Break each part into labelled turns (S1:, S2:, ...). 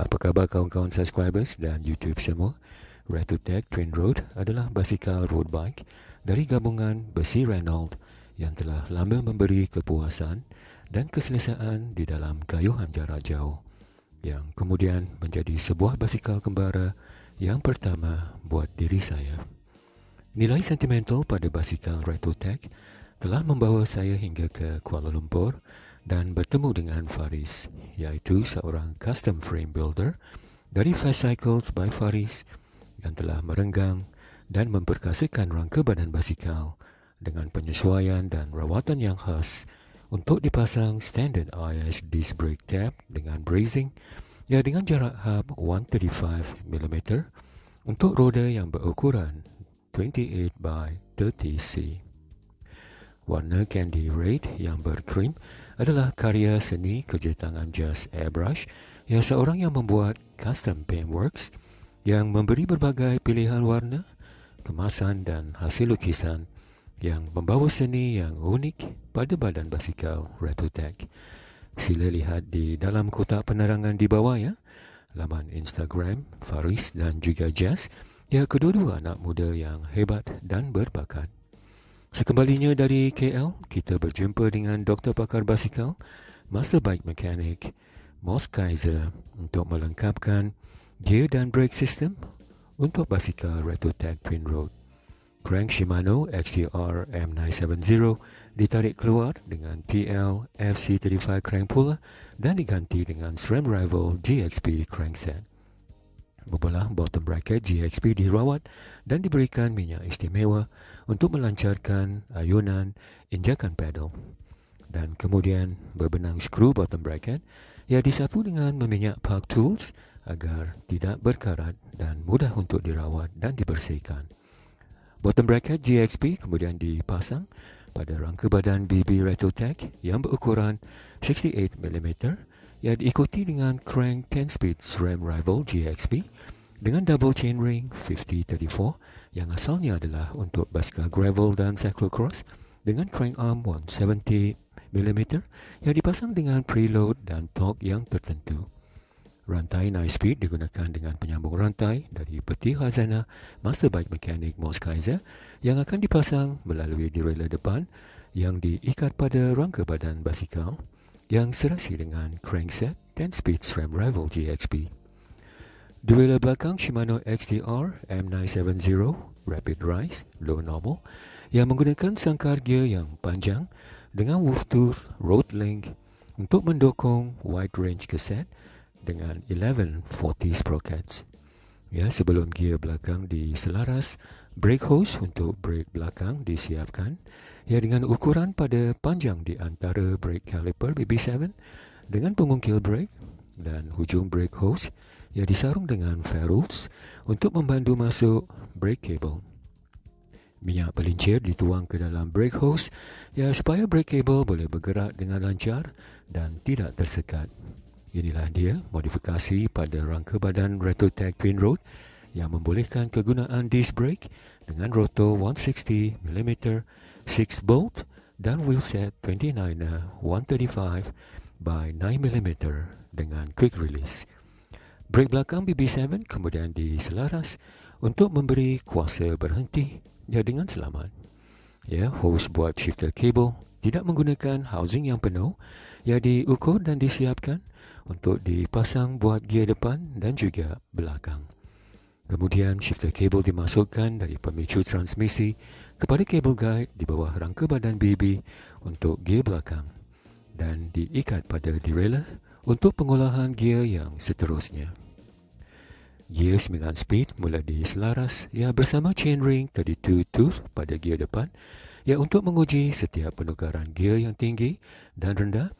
S1: Apa khabar kawan-kawan subscribers dan YouTube semua? Retotech Twin Road adalah basikal road bike dari gabungan besi Renault yang telah lama memberi kepuasan dan keselesaan di dalam kayuhan jarak jauh yang kemudian menjadi sebuah basikal kembara yang pertama buat diri saya. Nilai sentimental pada basikal Retotech telah membawa saya hingga ke Kuala Lumpur dan bertemu dengan Faris, iaitu seorang custom frame builder dari Fast Cycles by Faris yang telah merenggang dan memperkasakan rangka badan basikal dengan penyesuaian dan rawatan yang khas untuk dipasang standard IS disc brake tab dengan bracing ya dengan jarak hub 135 mm untuk roda yang berukuran 28 by 30C. Warna Candy Red yang berkrim adalah karya seni kerja tangan Just Airbrush yang seorang yang membuat custom paintworks yang memberi berbagai pilihan warna, kemasan dan hasil lukisan yang membawa seni yang unik pada badan basikal Retotech. Sila lihat di dalam kotak penerangan di bawah ya, laman Instagram Faris dan juga Jazz Ya, kedua-dua anak muda yang hebat dan berbakat. Sekembalinya dari KL, kita berjumpa dengan doktor pakar basikal, master bike mechanic, Moss Kaiser untuk melengkapkan gear dan brake system untuk basikal Retotech Twin Road. Crank Shimano XTR M970 ditarik keluar dengan TL FC35 crank puller dan diganti dengan SRAM Rival GXP crankset. Bebelah bottom bracket GXP dirawat dan diberikan minyak istimewa untuk melancarkan ayunan injakan pedal. Dan kemudian berbenang skru bottom bracket yang disapu dengan meminyak park tools agar tidak berkarat dan mudah untuk dirawat dan dibersihkan. Bottom bracket GXP kemudian dipasang pada rangka badan BB Retrotech yang berukuran 68mm yang diikuti dengan crank 10-speed SRAM Rival GXP dengan double chainring 5034 yang asalnya adalah untuk basikal gravel dan cyclocross dengan crank arm 170mm yang dipasang dengan preload dan torque yang tertentu. Rantai nice speed digunakan dengan penyambung rantai dari peti khazanah master bike mechanic Moss Kaiser yang akan dipasang melalui derailleur depan yang diikat pada rangka badan basikal yang serasi dengan crankset 10-speed SRAM Rival GXP. Derailleur belakang Shimano XTR M970 Rapid Rise Low Normal yang menggunakan sangkar gear yang panjang dengan wolf tooth road link untuk mendukung wide range keset dengan 1140 sprockets. Ya, sebelum gear belakang diselaras, brake hose untuk brake belakang disiapkan Ya dengan ukuran pada panjang di antara brake caliper BB7 dengan pengungkil brake dan hujung brake hose yang disarung dengan ferrules untuk membantu masuk brake cable. Minyak pelincir dituang ke dalam brake hose ya supaya brake cable boleh bergerak dengan lancar dan tidak tersekat. Inilah dia modifikasi pada rangka badan Retrotech Twin Road yang membolehkan kegunaan disc brake dengan rotor 160 mm 6 bolt dan wheelset 29er 135 by 9mm dengan quick release. Brake belakang BB7 kemudian diselaras untuk memberi kuasa berhenti ya dengan selamat. Ya, hose buat shifter cable tidak menggunakan housing yang penuh yang diukur dan disiapkan untuk dipasang buat gear depan dan juga belakang. Kemudian shifter cable dimasukkan dari pemicu transmisi kepada cable guide di bawah rangka badan BB untuk gear belakang dan diikat pada derailleur untuk pengolahan gear yang seterusnya. Gear 9 speed mula diselaras ya bersama chainring 32 tooth pada gear depan. Ya untuk menguji setiap penukaran gear yang tinggi dan rendah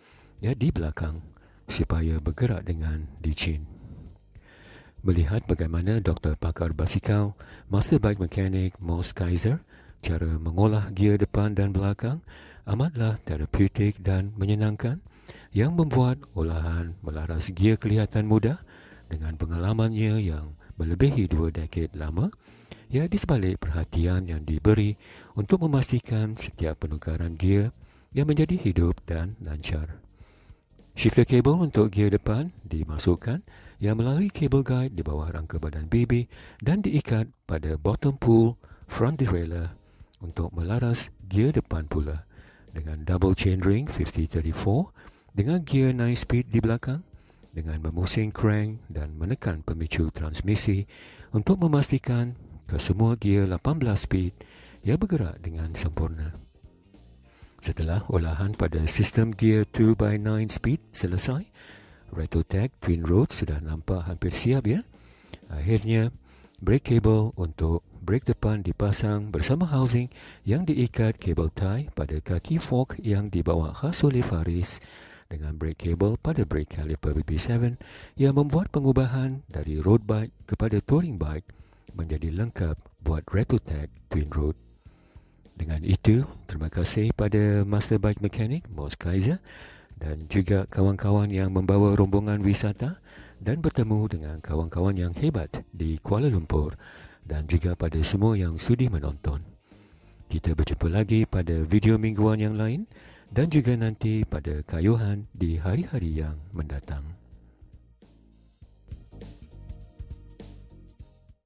S1: ya di belakang supaya bergerak dengan dichin melihat bagaimana doktor pakar basikal, master bike mechanic Moss Kaiser, cara mengolah gear depan dan belakang amatlah terapeutik dan menyenangkan yang membuat olahan melaras gear kelihatan mudah dengan pengalamannya yang melebihi dua dekad lama ya di sebalik perhatian yang diberi untuk memastikan setiap penukaran gear yang menjadi hidup dan lancar. Shifter cable untuk gear depan dimasukkan yang melalui cable guide di bawah rangka badan BB dan diikat pada bottom pull front derailleur untuk melaras gear depan pula dengan double chain ring 5034 dengan gear 9 speed di belakang dengan memusing crank dan menekan pemicu transmisi untuk memastikan kesemua gear 18 speed ia bergerak dengan sempurna. Setelah olahan pada sistem gear 2x9 speed selesai, Retotech Twin Road sudah nampak hampir siap ya. Akhirnya, brake cable untuk brake depan dipasang bersama housing yang diikat kabel tie pada kaki fork yang dibawa khas oleh Faris dengan brake cable pada brake caliper BB7 yang membuat pengubahan dari road bike kepada touring bike menjadi lengkap buat Retotech Twin Road. Dengan itu, terima kasih pada Master Bike Mechanic, Moss Kaiser dan juga kawan-kawan yang membawa rombongan wisata dan bertemu dengan kawan-kawan yang hebat di Kuala Lumpur dan juga pada semua yang sudi menonton. Kita berjumpa lagi pada video mingguan yang lain dan juga nanti pada kayuhan di hari-hari yang mendatang.